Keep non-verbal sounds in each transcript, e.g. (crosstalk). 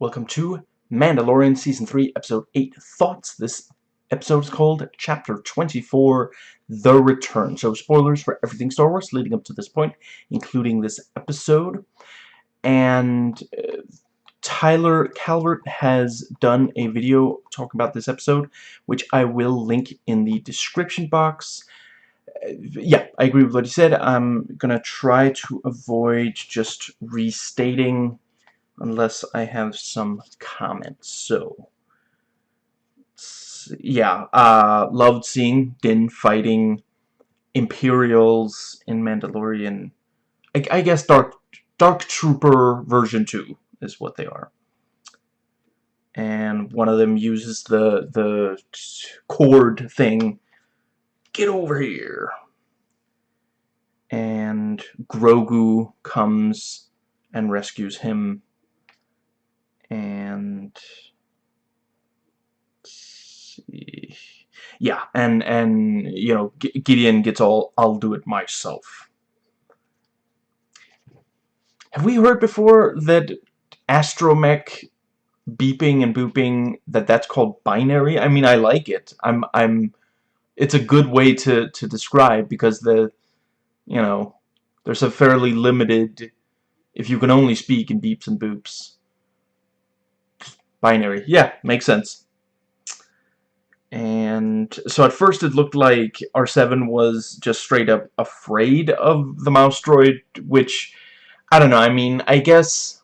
Welcome to Mandalorian Season 3, Episode 8, Thoughts. This episode is called Chapter 24, The Return. So, spoilers for everything Star Wars leading up to this point, including this episode. And uh, Tyler Calvert has done a video talking about this episode, which I will link in the description box. Uh, yeah, I agree with what he said. I'm going to try to avoid just restating unless I have some comments. So, yeah, uh, loved seeing Din fighting Imperials in Mandalorian. I, I guess Dark Dark Trooper version 2 is what they are. And one of them uses the the cord thing. Get over here. And Grogu comes and rescues him and see. yeah and and you know Gideon gets all I'll do it myself. Have we heard before that astromech beeping and booping that that's called binary? I mean I like it. I'm I'm it's a good way to to describe because the you know there's a fairly limited if you can only speak in beeps and boops binary. Yeah, makes sense. And so at first it looked like R7 was just straight up afraid of the mouse droid, which, I don't know, I mean, I guess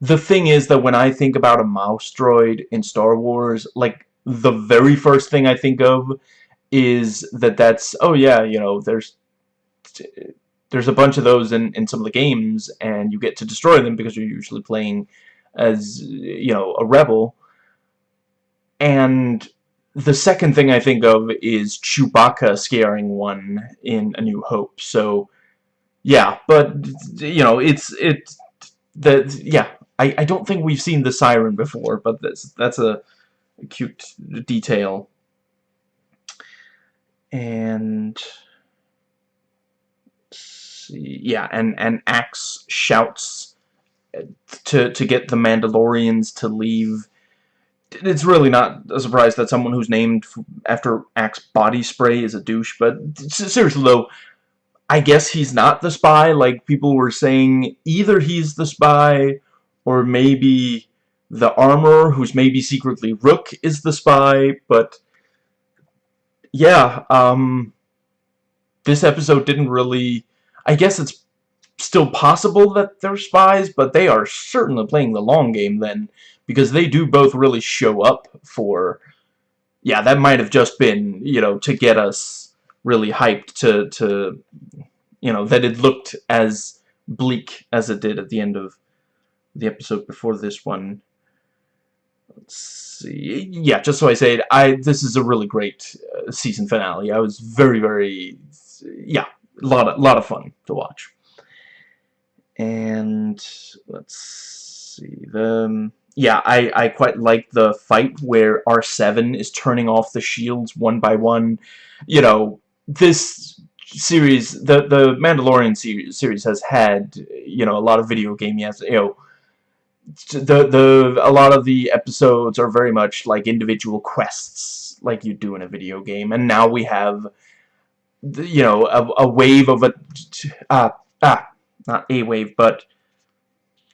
the thing is that when I think about a mouse droid in Star Wars, like, the very first thing I think of is that that's, oh yeah, you know, there's there's a bunch of those in, in some of the games, and you get to destroy them because you're usually playing as you know a rebel. And the second thing I think of is Chewbacca scaring one in A New Hope. So yeah but you know it's it the yeah I, I don't think we've seen the siren before but that's that's a cute detail. And see, yeah and and Axe shouts to to get the Mandalorians to leave. It's really not a surprise that someone who's named after Axe body spray is a douche, but seriously though, I guess he's not the spy. Like people were saying, either he's the spy, or maybe the Armorer, who's maybe secretly Rook, is the spy. But yeah, um, this episode didn't really. I guess it's still possible that they're spies, but they are certainly playing the long game then, because they do both really show up for... Yeah, that might have just been, you know, to get us really hyped to, to you know, that it looked as bleak as it did at the end of the episode before this one. Let's see. Yeah, just so I say it, I this is a really great uh, season finale. I was very, very, yeah, a lot of, lot of fun to watch and let's see the um, yeah I I quite like the fight where R7 is turning off the shields one by one. You know this series the the Mandalorian series, series has had you know a lot of video game yes you know the the a lot of the episodes are very much like individual quests like you do in a video game. And now we have you know a, a wave of a uh, ah not a wave, but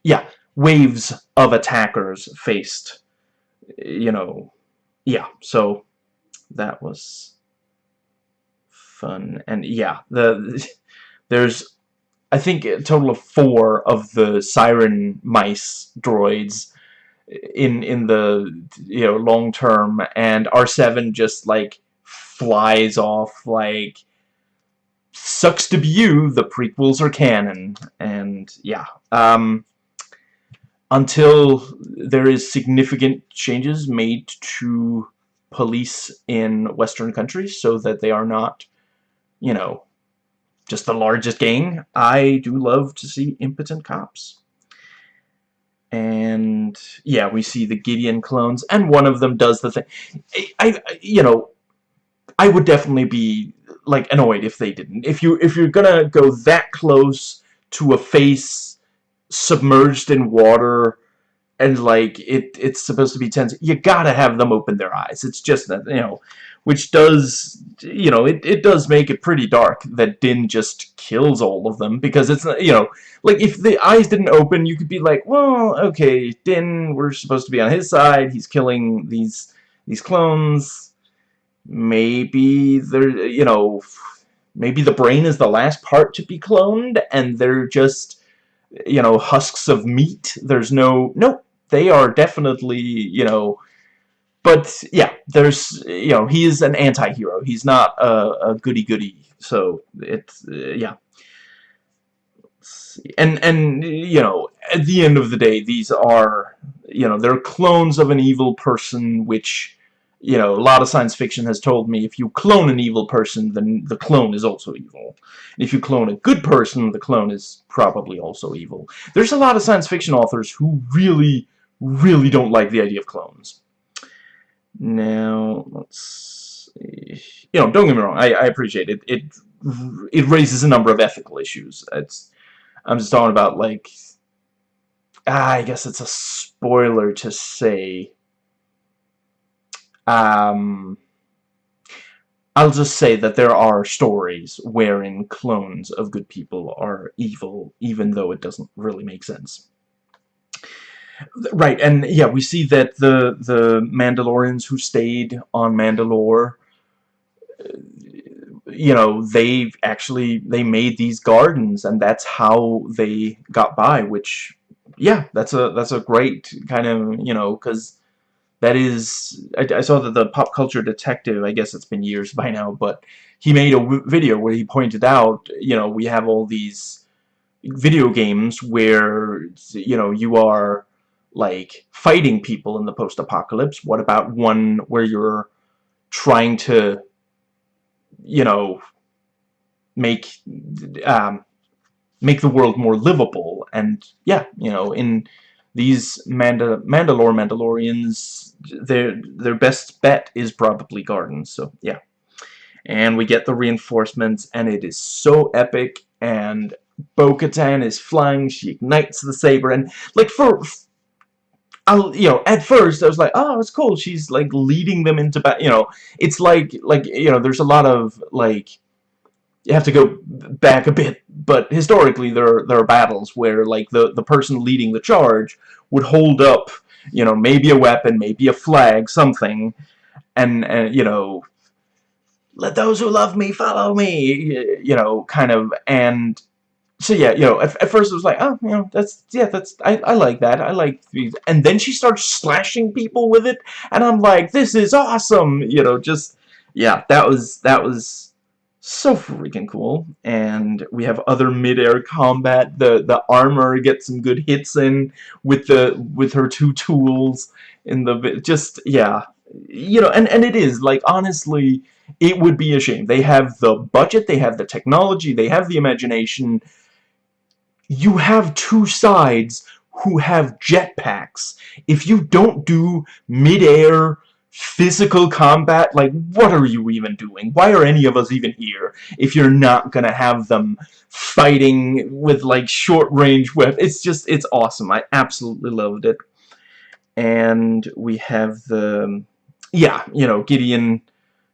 yeah, waves of attackers faced, you know, yeah, so that was fun, and yeah, the (laughs) there's, I think, a total of four of the Siren Mice droids in in the you know long term and R7 just like flies off like sucks to be you, the prequels are canon. And yeah, um, until there is significant changes made to police in Western countries so that they are not, you know, just the largest gang, I do love to see impotent cops. And yeah, we see the Gideon clones, and one of them does the thing. I, I you know, I would definitely be like annoyed if they didn't. If you if you're gonna go that close to a face submerged in water and like it it's supposed to be tense you gotta have them open their eyes. It's just that you know which does you know it, it does make it pretty dark that Din just kills all of them because it's you know like if the eyes didn't open you could be like well okay Din we're supposed to be on his side. He's killing these these clones maybe they're you know maybe the brain is the last part to be cloned and they're just you know husks of meat there's no nope they are definitely, you know, but yeah, there's, you know, he is an anti-hero. He's not a, a goody-goody. So it's, uh, yeah. And, and, you know, at the end of the day, these are, you know, they're clones of an evil person, which, you know, a lot of science fiction has told me if you clone an evil person, then the clone is also evil. If you clone a good person, the clone is probably also evil. There's a lot of science fiction authors who really really don't like the idea of clones. Now, let's see. You know, don't get me wrong, I, I appreciate it. It it raises a number of ethical issues. It's I'm just talking about, like, ah, I guess it's a spoiler to say. Um, I'll just say that there are stories wherein clones of good people are evil, even though it doesn't really make sense. Right, and yeah, we see that the the Mandalorians who stayed on Mandalore, uh, you know, they actually they made these gardens, and that's how they got by. Which, yeah, that's a that's a great kind of you know because that is I, I, saw that the pop culture detective I guess it's been years (laughs) by now but he made a video where he pointed out you know we have all these video games where you know you are like fighting people in the post-apocalypse? What about one where you're trying to, you know, make um, make the world more livable? And yeah, you know, in these Manda Mandalore Mandalorians, their their best bet is probably gardens. So yeah, and we get the reinforcements, and it is so epic. And Bo-Katan is flying. She ignites the saber, and like for I'll, you know, at first I was like, oh, it's cool. She's like leading them into battle. You know, it's like, like, you know, there's a lot of like, you have to go back a bit, but historically there there are battles where like the the person leading the charge would hold up, you know, maybe a weapon, maybe a flag, something, and and you know, let those who love me follow me, you know, kind of, and so yeah, you know, at, at, first it was like, oh, you know, that's, yeah, that's, I, I like that, I like these, and then she starts slashing people with it, and I'm like, this is awesome, you know, just, yeah, that was, that was so freaking cool, and we have other mid-air combat, the, the Armorer gets some good hits in with the, with her two tools, in the, just, yeah, you know, and, and it is, like, honestly, it would be a shame. They have the budget, they have the technology, they have the imagination, you have two sides who have jetpacks. If you don't do mid-air physical combat, like, what are you even doing? Why are any of us even here if you're not gonna have them fighting with, like, short-range weapons? It's just, it's awesome. I absolutely loved it. And we have the, yeah, you know, Gideon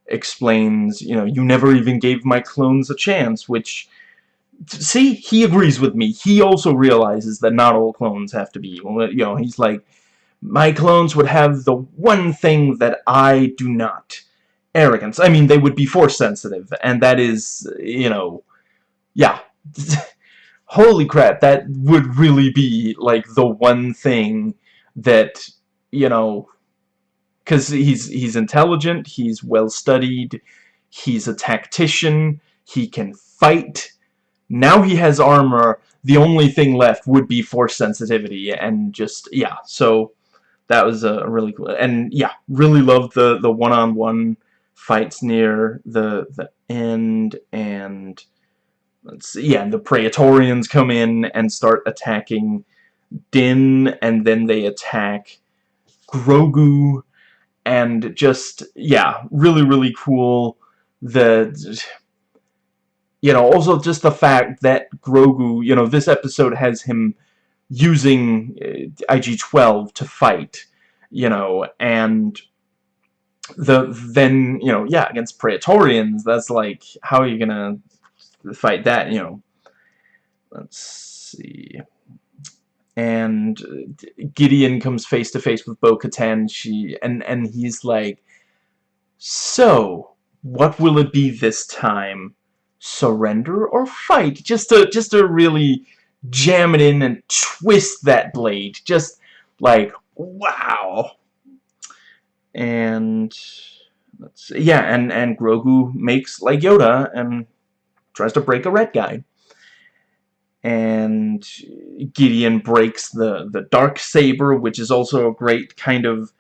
explains, you know, you never even gave my clones a chance, which see, he agrees with me. He also realizes that not all clones have to be. You know, he's like, my clones would have the one thing that I do not. Arrogance. I mean, they would be force sensitive, and that is, you know, yeah. (laughs) Holy crap, that would really be, like, the one thing that, you know, because he's, he's intelligent, he's well-studied, he's a tactician, he can fight, now he has armor. The only thing left would be force sensitivity, and just yeah. So that was a really cool. And yeah, really loved the the one-on-one -on -one fights near the the end, and let's see, yeah, the Praetorians come in and start attacking Din, and then they attack Grogu, and just yeah, really really cool. The you know, also just the fact that Grogu, you know, this episode has him using uh, IG-12 to fight, you know, and the then, you know, yeah, against Praetorians, that's like, how are you gonna fight that, you know? Let's see. And Gideon comes face to face with Bo-Katan. She and and he's like, "So, what will it be this time? Surrender or fight?" Just a, just a really jam it in and twist that blade. Just like wow. And let's see. Yeah, and and Grogu makes like Yoda and tries to break a red guy and Gideon breaks the the dark saber which is also a great kind of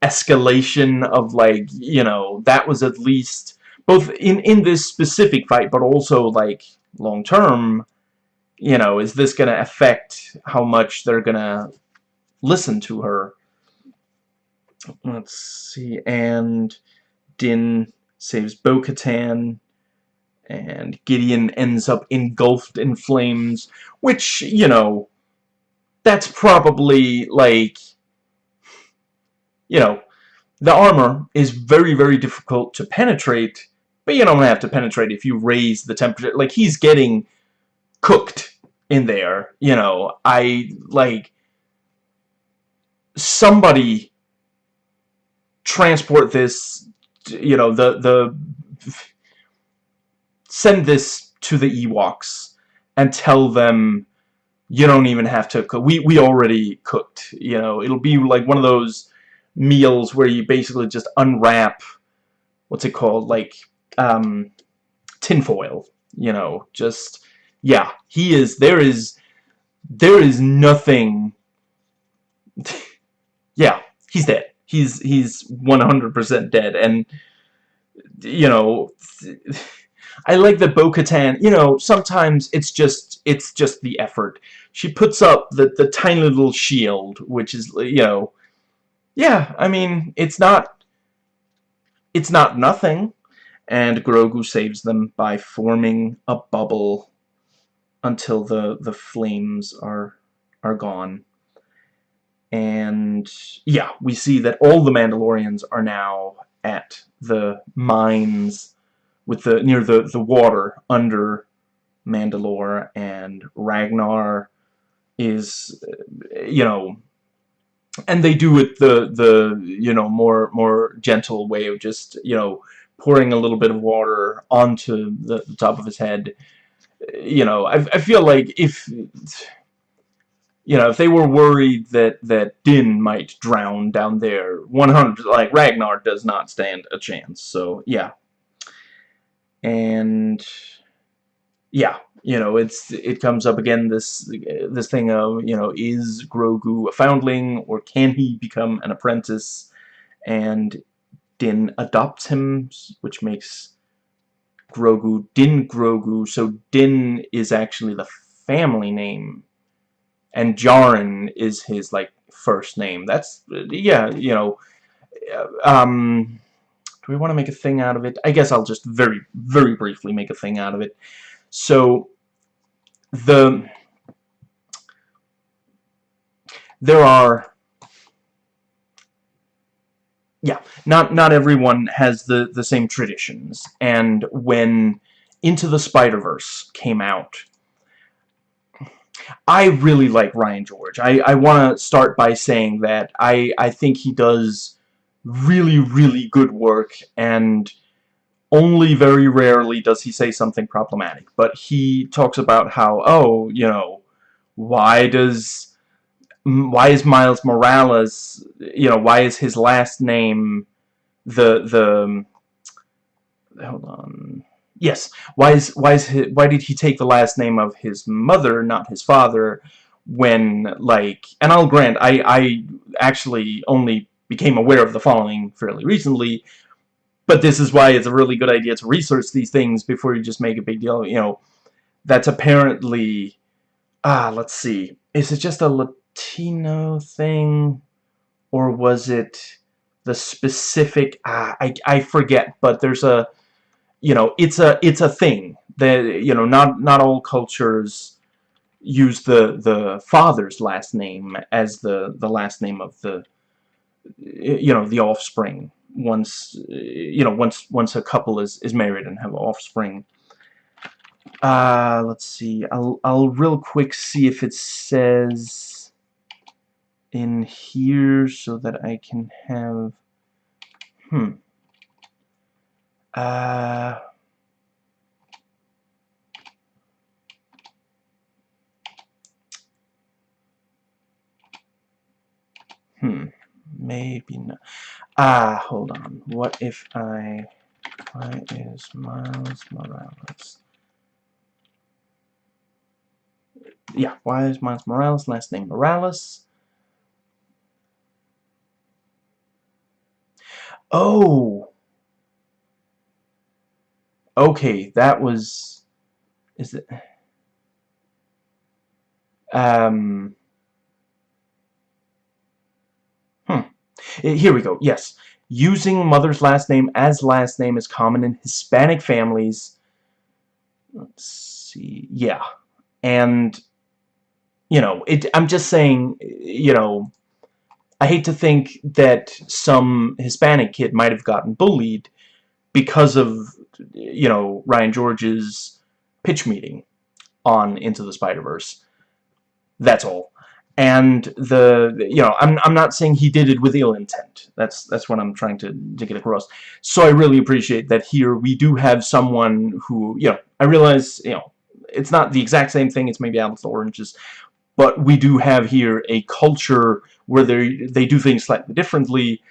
escalation of like you know that was at least both in in this specific fight but also like long term you know is this gonna affect how much they're gonna listen to her let's see and Din saves Bo-Katan and Gideon ends up engulfed in flames, which, you know, that's probably, like, you know, the armor is very, very difficult to penetrate, but you don't have to penetrate if you raise the temperature. Like, he's getting cooked in there, you know. I, like, somebody transport this, you know, the, the send this to the Ewoks and tell them you don't even have to cook. We, we already cooked, you know. It'll be like one of those meals where you basically just unwrap, what's it called, like, um, tinfoil, you know, just, yeah, he is, there is, there is nothing, (laughs) yeah, he's dead. He's, he's 100% dead, and, you know, (laughs) I like that Bo-Katan, you know, sometimes it's just, it's just the effort. She puts up the, the tiny little shield, which is, you know, yeah, I mean, it's not, it's not nothing. And Grogu saves them by forming a bubble until the, the flames are, are gone. And, yeah, we see that all the Mandalorians are now at the mines with the near the the water under Mandalore and Ragnar is you know and they do it the the you know more more gentle way of just you know pouring a little bit of water onto the, the top of his head you know I, I feel like if you know if they were worried that that Din might drown down there 100 like Ragnar does not stand a chance so yeah and yeah, you know, it's it comes up again this this thing of you know is Grogu a foundling or can he become an apprentice? And Din adopts him, which makes Grogu Din Grogu. So Din is actually the family name, and Djarin is his like first name. That's yeah, you know, um do we want to make a thing out of it? I guess I'll just very, very briefly make a thing out of it. So, the... There are... Yeah, not, not everyone has the, the same traditions. And when Into the Spider-Verse came out, I really like Ryan George. I, I want to start by saying that I, I think he does really, really good work, and only very rarely does he say something problematic. But he talks about how, oh, you know, why does, why is Miles Morales, you know, why is his last name the, the, hold on, yes, why is, why is his, why did he take the last name of his mother, not his father, when, like, and I'll grant, I, I actually only became aware of the following fairly recently, but this is why it's a really good idea to research these things before you just make a big deal, you know, that's apparently, ah, let's see, is it just a Latino thing, or was it the specific, ah, I, I forget, but there's a, you know, it's a, it's a thing, that, you know, not, not all cultures, use the the father's last name as the the last name of the you know the offspring once you know once once a couple is is married and have offspring. Uh let's see I'll I'll real quick see if it says in here so that I can have hmm. Uh hmm maybe not. Ah hold on. What if I why is Miles Morales? Yeah why is Miles Morales last name Morales oh okay that was is it um Eh, here we go. Yes. Using mother's last name as last name is common in Hispanic families. Let's see. Yeah. And, you know, it, I'm just saying, you know, I hate to think that some Hispanic kid might have gotten bullied because of, you know, Ryan George's pitch meeting on Into the Spider-Verse. That's all and the you know I'm I'm not saying he did it with ill intent. That's that's what I'm trying to to get across. So I really appreciate that here we do have someone who you know I realize you know it's not the exact same thing. It's maybe apples to oranges, but we do have here a culture where they they do things slightly differently.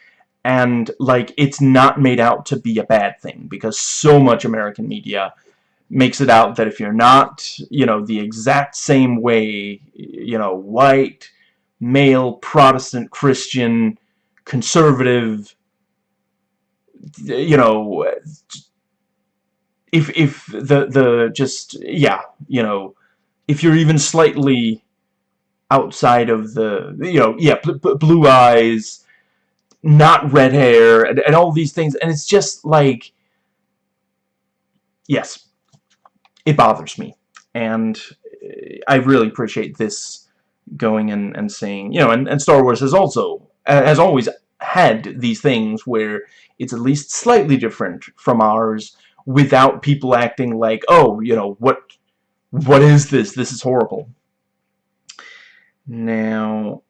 And like it's not made out to be a bad thing because so much American media makes it out that if you're not, you know, the exact same way, you know, white, male, Protestant, Christian, conservative, you know, if, if the, the, just, yeah, you know, if you're even slightly outside of the, you know, yeah, blue eyes, not red hair, and, and all these things, and it's just like, yes, it bothers me. And uh, I really appreciate this going and, and saying, you know, and, and Star Wars has also, has always had these things where it's at least slightly different from ours without people acting like, oh, you know, what, what is this? This is horrible. Now,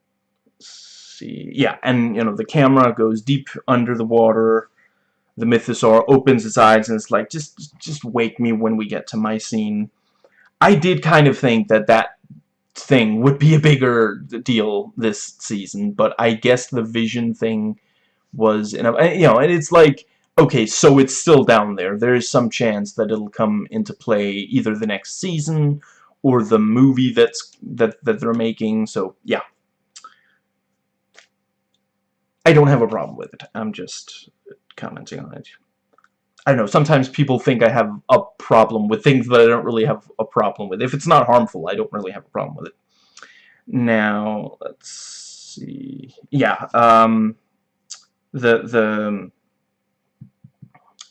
see, yeah, and, you know, the camera goes deep under the water, the mythosaur opens its eyes and it's like, just, just wake me when we get to my scene. I did kind of think that that thing would be a bigger deal this season, but I guess the vision thing was, know, you know, and it's like, okay, so it's still down there. There is some chance that it'll come into play either the next season or the movie that's that that they're making. So yeah, I don't have a problem with it. I'm just commenting on it. I don't know, sometimes people think I have a problem with things that I don't really have a problem with. If it's not harmful, I don't really have a problem with it. Now, let's see. Yeah, um, the, the,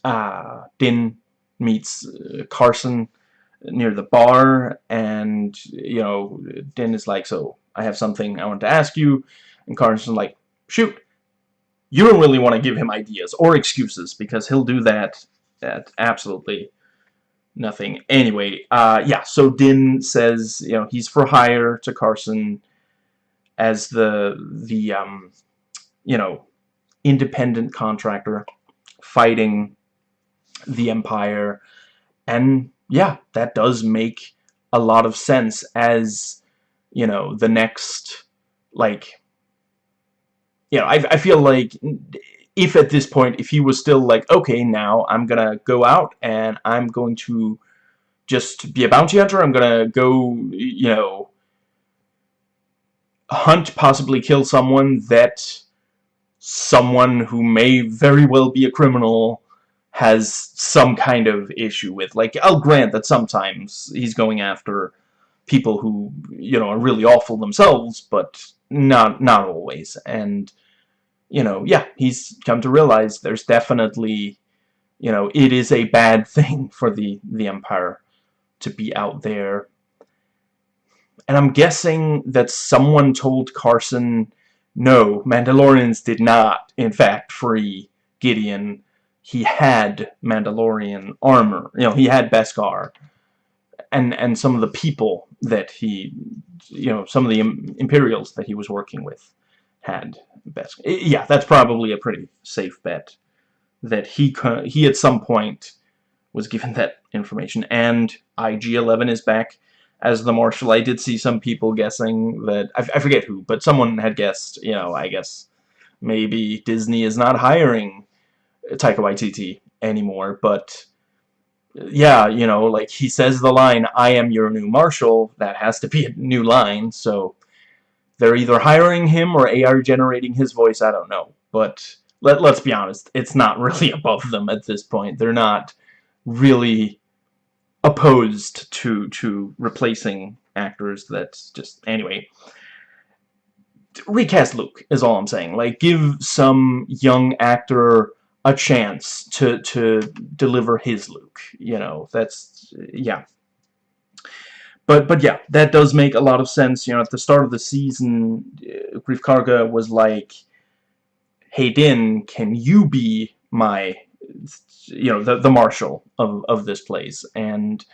uh, Din meets uh, Carson near the bar, and, you know, Din is like, so, I have something I want to ask you, and Carson's like, shoot, you don't really want to give him ideas or excuses because he'll do that at absolutely nothing. Anyway, uh, yeah, so Din says, you know, he's for hire to Carson as the, the um, you know, independent contractor fighting the Empire. And, yeah, that does make a lot of sense as, you know, the next, like, you know, I, I feel like if at this point, if he was still like, okay, now I'm gonna go out and I'm going to just be a bounty hunter, I'm gonna go, you know, hunt, possibly kill someone that someone who may very well be a criminal has some kind of issue with. Like, I'll grant that sometimes he's going after people who, you know, are really awful themselves, but not not always. And you know, yeah, he's come to realize there's definitely, you know, it is a bad (laughs) thing for the, the Empire to be out there. and I'm guessing that someone told Carson, no, Mandalorians did not, in fact, free Gideon. He had Mandalorian armor. You know, he had Beskar. And, and some of the people that he, you know, some of the Imperials that he was working with had Beskar. Yeah, that's probably a pretty safe bet that he, he at some point was given that information. And IG-11 is back as the Marshal. I did see some people guessing that, I, I forget who, but someone had guessed, you know, I guess maybe Disney is not hiring Taika Waititi anymore, but yeah, you know, like he says the line, I am your new Marshal, that has to be a new line, so they're either hiring him or AR generating his voice, I don't know, but let, let's be honest, it's not really (laughs) above them at this point. They're not really opposed to to replacing actors that's just anyway recast Luke is all I'm saying like give some young actor a chance to to deliver his Luke you know that's yeah. But but yeah that does make a lot of sense you know at the start of the season uh, Greef Karga was like hey Din can you be my you know the the marshal of of this place? And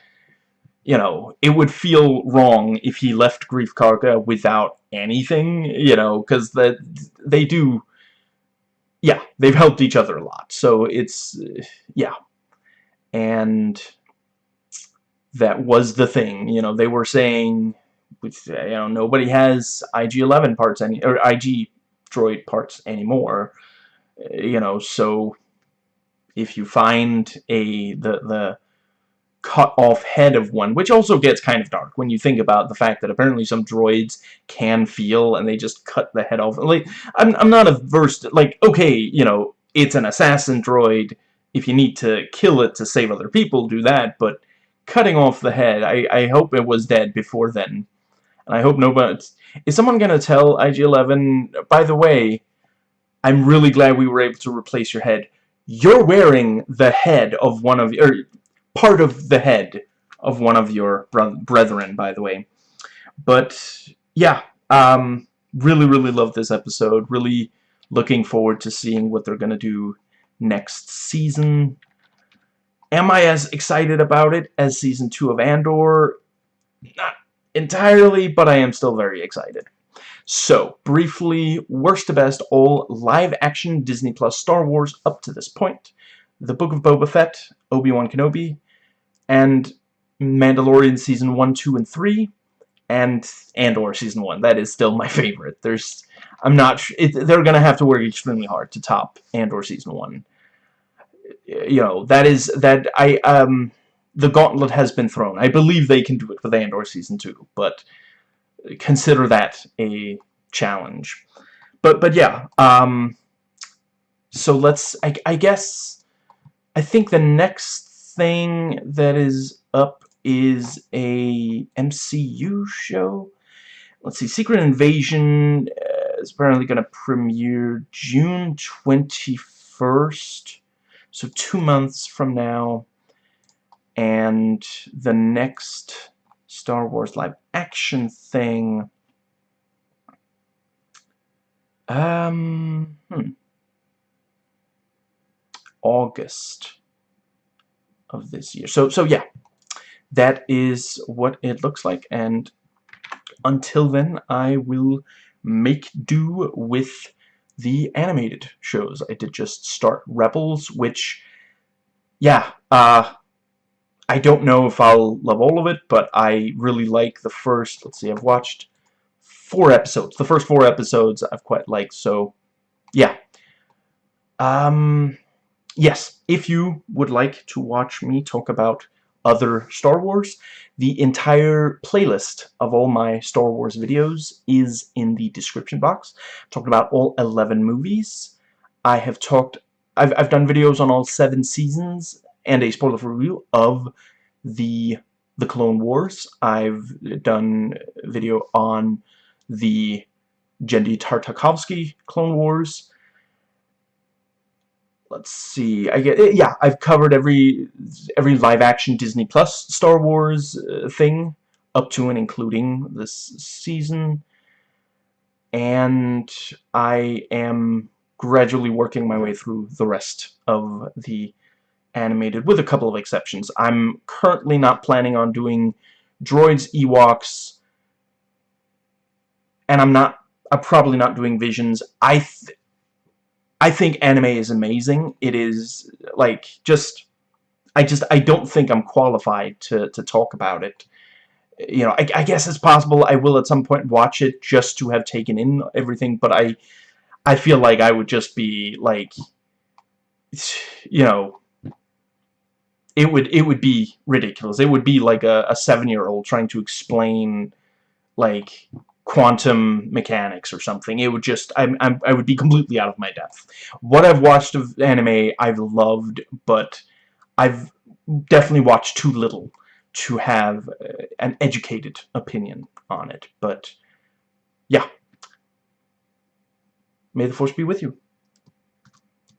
you know it would feel wrong if he left Greef Karga without anything you know because that they do yeah they've helped each other a lot. So it's yeah. And that was the thing you know they were saying which, you know nobody has IG-11 parts any or IG droid parts anymore you know so if you find a the the cut off head of one, which also gets kind of dark when you think about the fact that apparently some droids can feel and they just cut the head off. Like, I'm, I'm not averse to, like, okay, you know, it's an assassin droid. If you need to kill it to save other people, do that, but cutting off the head, I, I hope it was dead before then. And I hope nobody... Is someone going to tell IG-11, by the way, I'm really glad we were able to replace your head you're wearing the head of one of or part of the head of one of your brethren by the way. But yeah um really really love this episode. Really looking forward to seeing what they're gonna do next season. Am I as excited about it as season 2 of Andor? Not entirely but I am still very excited. So, briefly, worst to best, all live-action Disney Plus Star Wars up to this point. The Book of Boba Fett, Obi-Wan Kenobi, and Mandalorian Season 1, 2, and 3, and Andor Season 1. That is still my (laughs) favorite. There's, I'm not it, they're going to have to work extremely hard to top Andor Season 1. You know, that is, that, I, um, the gauntlet has been thrown. I believe they can do it with Andor Season 2, but consider that a challenge. But but yeah, um, so let's. I, I guess I think the next thing that is up is a MCU show. Let's see, Secret Invasion uh, is apparently going to premiere June 21st, so two months from now. And the next Star Wars live action thing. Um, hmm. August of this year. So, so yeah, that is what it looks like. And until then, I will make do with the animated shows. I did just start Rebels, which, yeah, uh, I don't know if I'll love all of it, but I really like the first, let's see, I've watched four episodes. The first four episodes I've quite liked, so yeah. Um, yes, if you would like to watch me talk about other Star Wars, the entire playlist of all my Star Wars videos is in the description box. I've talked about all 11 movies. I have talked, I've, I've done videos on all seven seasons and a spoiler review of the the Clone Wars. I've done a video on the Genndy Tartakovsky Clone Wars. Let's see. I get yeah. I've covered every every live action Disney Plus Star Wars uh, thing up to and including this season. And I am gradually working my way through the rest of the animated, with a couple of exceptions. I'm currently not planning on doing droids, Ewoks, and I'm not, I'm probably not doing Visions. I, I think anime is amazing. It is, like, just, I just, I don't think I'm qualified to, to talk about it. You know, I, I guess it's possible I will at some point watch it just to have taken in everything, but I, I feel like I would just be, like, you know, it would it would be ridiculous. It would be like a, a seven-year-old trying to explain like quantum mechanics or something. It would just I'm, I'm I would be completely out of my depth. What I've watched of anime I've loved, but I've definitely watched too little to have uh, an educated opinion on it. But yeah. May the force be with you.